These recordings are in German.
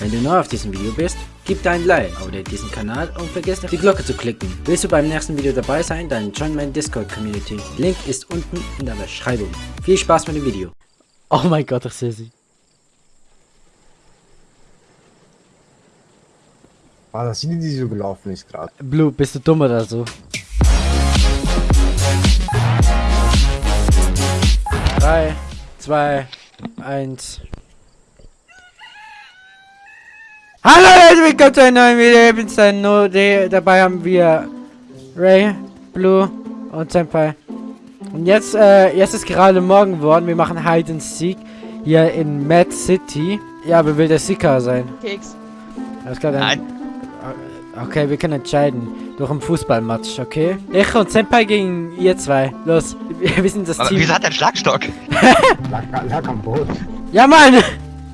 Wenn du neu auf diesem Video bist, gib dein Like, abonniere diesen Kanal und vergiss nicht die Glocke zu klicken. Willst du beim nächsten Video dabei sein, dann join meine Discord Community. Link ist unten in der Beschreibung. Viel Spaß mit dem Video. Oh mein Gott, ich sehe sie. War das die, die so gelaufen ist gerade? Blue, bist du dumm oder so? 3, 2, 1. Hallo Leute, willkommen zu einem neuen Video. Ich bin's der Node. Dabei haben wir Ray, Blue und Senpai. Und jetzt, äh, jetzt ist gerade morgen geworden. Wir machen Hide and Seek hier in Mad City. Ja, wer will der Seeker sein? Keks. Alles klar, dann. Nein. Okay, wir können entscheiden. Durch einen Fußballmatch, okay? Ich und Senpai gegen ihr zwei. Los, wir sind das Aber Team. wieso hat der einen Schlagstock? Lag, lag am Boot. Ja, Mann!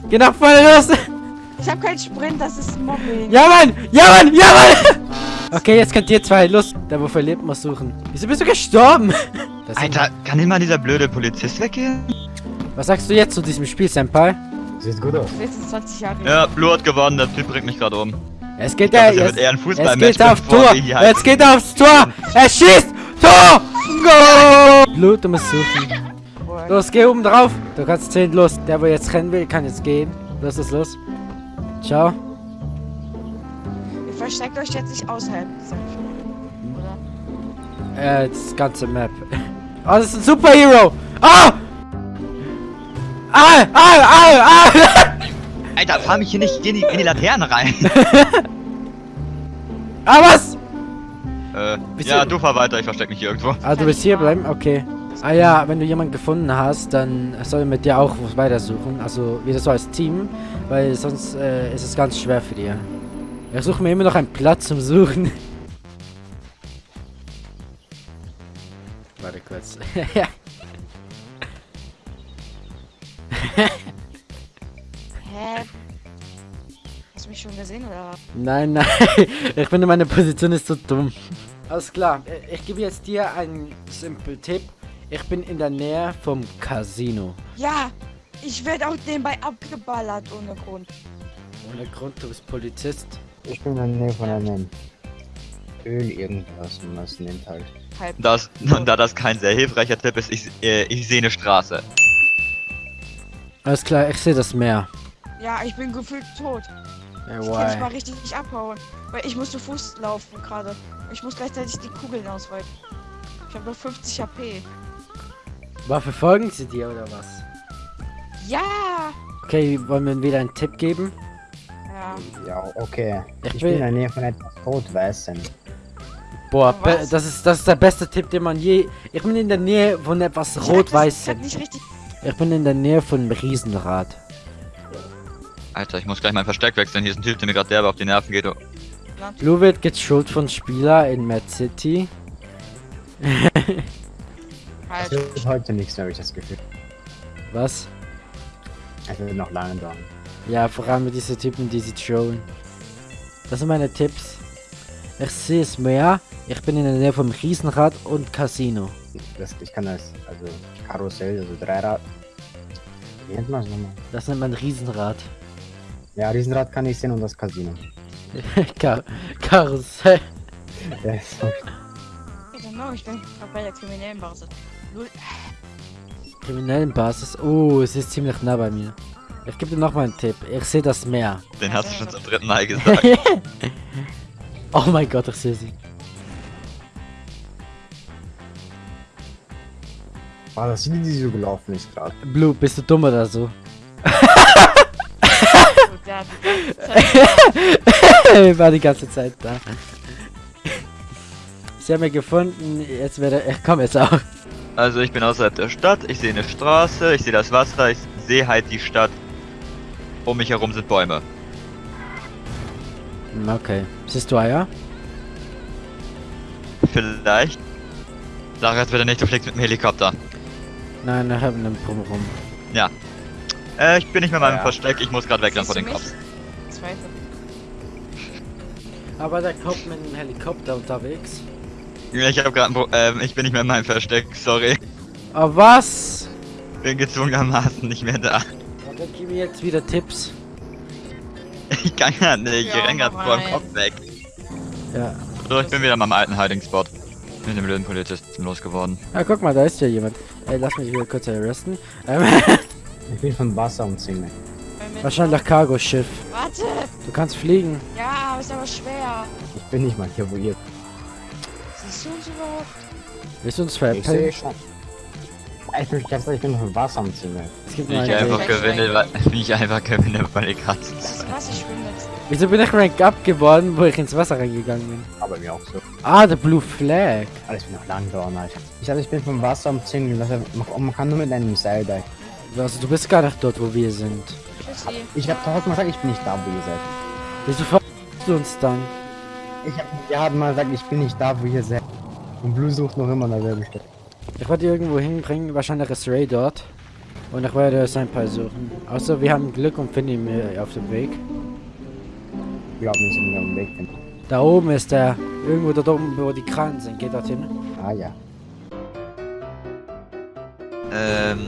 Geh nach vorne los! Ich hab keinen Sprint, das ist Mobbing. Ja, Mann! Ja, Mann! Ja, Mann! Okay, jetzt könnt ihr zwei. Los, der wo verlebt muss suchen. Wieso bist du gestorben? Das Alter, kann immer dieser blöde Polizist weggehen? Was sagst du jetzt zu diesem Spiel, Senpai? Sieht gut aus. Letztens 20 Jahre. Ja, Blue hat gewonnen, der Typ bringt mich gerade um. Es geht Ich glaub, wird jetzt. eher ein Es geht auf Tor! Jetzt geht er aufs Tor! Er schießt! Tor! Go! Blut, du musst suchen. Los, geh oben drauf. Du kannst 10 los. Der, wo jetzt rennen will, kann jetzt gehen. Los, los, los. Ciao. Ihr versteckt euch jetzt nicht außerhalb dieser Oder? Äh, das ganze Map. Oh, das ist ein Superhero! Ah! Ah! Ah! Ah! Ah! Alter, fahr mich hier nicht in die, in die Laterne rein. ah, was? äh, Bist ja, du- du fahr weiter, ich versteck mich hier irgendwo. Ah, du willst hier bleiben? Okay. Ah ja, wenn du jemanden gefunden hast, dann soll er mit dir auch weitersuchen. Also wieder so als Team, weil sonst äh, ist es ganz schwer für dir. Ich suche mir immer noch einen Platz zum Suchen. Warte kurz. Hä? Hast du mich schon gesehen oder? nein, nein. Ich finde meine Position ist so dumm. Alles klar. Ich gebe jetzt dir einen simplen Tipp. Ich bin in der Nähe vom Casino. Ja! Ich werde auch nebenbei abgeballert ohne Grund. Ohne Grund, du bist Polizist. Ich bin in der Nähe von einem Öl irgendwas, man es nennt halt. Halb. Das, und da das kein sehr hilfreicher Tipp ist, ich, äh, ich sehe eine Straße. Alles klar, ich sehe das Meer. Ja, ich bin gefühlt tot. Ey, Ich kann nicht mal richtig abhauen. Weil ich muss zu Fuß laufen gerade. Ich muss gleichzeitig die Kugeln ausweichen. Ich habe noch 50 HP. Waffe folgen sie dir oder was? Ja! Okay, wollen wir wieder einen Tipp geben? Ja. Ja, okay. Ich Ich bin in der Nähe von etwas Rot-Weißem. Boah, das ist, das ist der beste Tipp, den man je... Ich bin in der Nähe von etwas richtig. Ich bin in der Nähe von einem Riesenrad. Alter, ich muss gleich mein Versteck wechseln, hier ist ein Typ, der mir gerade derbe auf die Nerven geht. Blue wird geschult von Spieler in Mad City. Es Halt. wird heute nichts mehr, habe ich das Gefühl. Was? Es wird noch lange dauern. Ja, vor allem diese Typen, die sie trollen. Das sind meine Tipps. Ich sehe es mehr. Ich bin in der Nähe vom Riesenrad und Casino. Das, ich kann das, also Karussell, also Dreirad. Wie nennt man es nochmal? Das nennt man Riesenrad. Ja, Riesenrad kann ich sehen und das Casino. Kar Karussell. Ja, so. I don't know, ich bin bei der kriminellen Basis. Null. Kriminellen Basis. Oh, es ist ziemlich nah bei mir. Ich gebe dir noch mal einen Tipp. Ich sehe das Meer. Den hast du schon zum dritten Mal gesagt. oh mein Gott, ich sehe sie. War das die, die so gelaufen ist gerade? Blue, bist du dumm oder so? Zeit. War die ganze Zeit da. Sie haben mich gefunden. Jetzt werde ich komme jetzt auch. Also ich bin außerhalb der Stadt, ich sehe eine Straße, ich sehe das Wasser, ich sehe halt die Stadt. Um mich herum sind Bäume. Okay. Siehst du Eier? Vielleicht. Sag jetzt bitte nicht, du fliegst mit dem Helikopter. Nein, ich habe einen Drumherum. Ja. Äh, ich bin nicht mehr in meinem Ja. Versteck, ich muss gerade vor Siehst den du Kopf. mich? Zweite. Aber da kommt mit einem Helikopter unterwegs. Ich habe gerade, ähm, ich bin nicht mehr in meinem Versteck, sorry. Oh, was? Bin gezwungenermaßen nicht mehr da. Dann gib mir jetzt wieder Tipps. Ich kann ja nicht, ich Ja, renn grad vor dem. Kopf weg. Ja. So, ich bin wieder in meinem alten Hiding-Spot. Mit dem blöden Polizisten losgeworden. Ja, guck mal, da ist ja jemand. Ey, lass mich wieder kurz arresten. Ähm, Ich bin von Wasser umzingelt. wahrscheinlich Cargo-Schiff. Warte! Du kannst fliegen. Ja, aber ist aber schwer. Ich bin nicht mal hier, wo ihr. Siehst du uns überhaupt? Willst du uns Ich sehe veräppeln? schon. Ich bin ganz ehrlich, ich bin von Wasser umzingelt. Es gibt Wie ich einfach gewinne, weil, wie ich einfach gewinne, weil ich gerade. Was? Ich jetzt. Wieso bin ich Rank up geworden, wo ich ins Wasser reingegangen bin? Aber mir auch so. Ah, der Blue Flag. Alles bin noch lang dauern, Alter. Ich sag, ich bin vom Wasser umzingelt. Das heißt, man- kann nur mit einem Seil da. Also, du bist gar nicht dort, wo wir sind. Ich hab tausendmal gesagt, ich bin nicht da, wo ihr seid. Wieso verarschst du uns dann? Ich hab ja mal gesagt, ich bin nicht da, wo ihr seid. Und Blue sucht noch immer an derselben Stelle. Ich wollte irgendwo hinbringen, wahrscheinlich ist Ray dort. Und ich werde sein Paar suchen. Außer wir haben Glück und finden ihn auf dem Weg. Ich glaube nicht, dass ich auf dem Weg bin. Da oben ist er. Irgendwo dort oben, wo die Kranen sind. Geht dorthin. Ah ja. Ähm.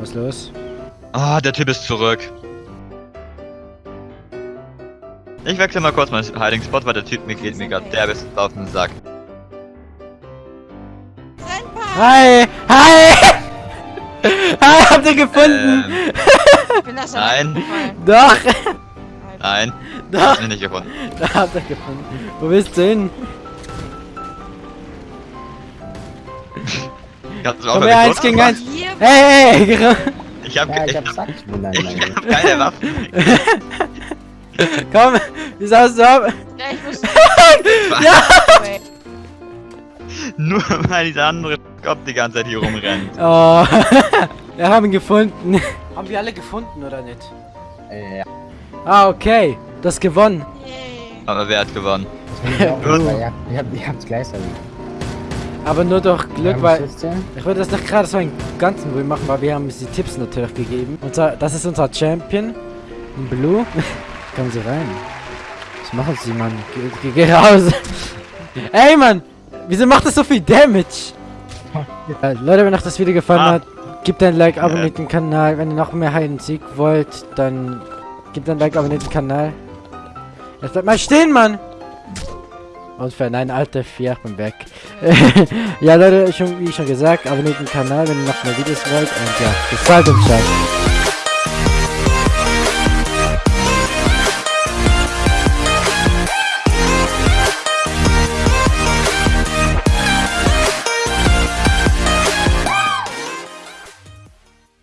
Was ist los? Ah, der Typ ist zurück. Ich wechsle mal kurz meinen Hiding-Spot, weil der Typ mir geht mir gerade der bis auf den Sack. Hi! Hi! Hi, habt ihr gefunden? Ähm, Ich bin das Nein. Doch! nein, Doch! hab ich nicht gefunden. Da habt ihr gefunden. Wo willst du hin? Ich hab's auch Komm her, eins gegen eins. Hey, hey, hey! Ich hab, Ja, ich ich hab hab, ich hab keine Waffen. Komm! Wie sahst du ab? Ja, ich muss. Ja! Nur weil dieser andere Kopf die ganze Zeit hier rumrennt. Oh. Wir haben ihn gefunden. Haben wir alle gefunden, oder nicht? Äh, ja. Ah, okay. Das gewonnen. Yay. Aber wer hat gewonnen? Ich auch gut, weil ihr habt, ihr habt, ihr habt's gleich erledigt. Aber nur durch Glück, Ja, weil... ich? Ich würde das nicht gerade so einen ganzen Ruhe machen, weil wir haben uns die Tipps natürlich gegeben. Unser, das ist unser Champion. Blue. Kommen Sie rein. Was machen Sie, Mann? Geh, geh, geh raus. Ey, Mann! Wieso macht das so viel Damage? Äh, Leute, wenn euch das Video gefallen Ah. hat, gebt ein Like, abonniert den Kanal. Wenn ihr noch mehr Hide and Seek wollt, dann gebt ein Like, abonniert den Kanal. Jetzt bleibt mal stehen, Mann! Und für nein, alte vier, ich bin weg. ja, Leute, schon, wie schon gesagt, abonniert den Kanal, wenn ihr noch mehr Videos wollt. Und ja, bis bald und ciao.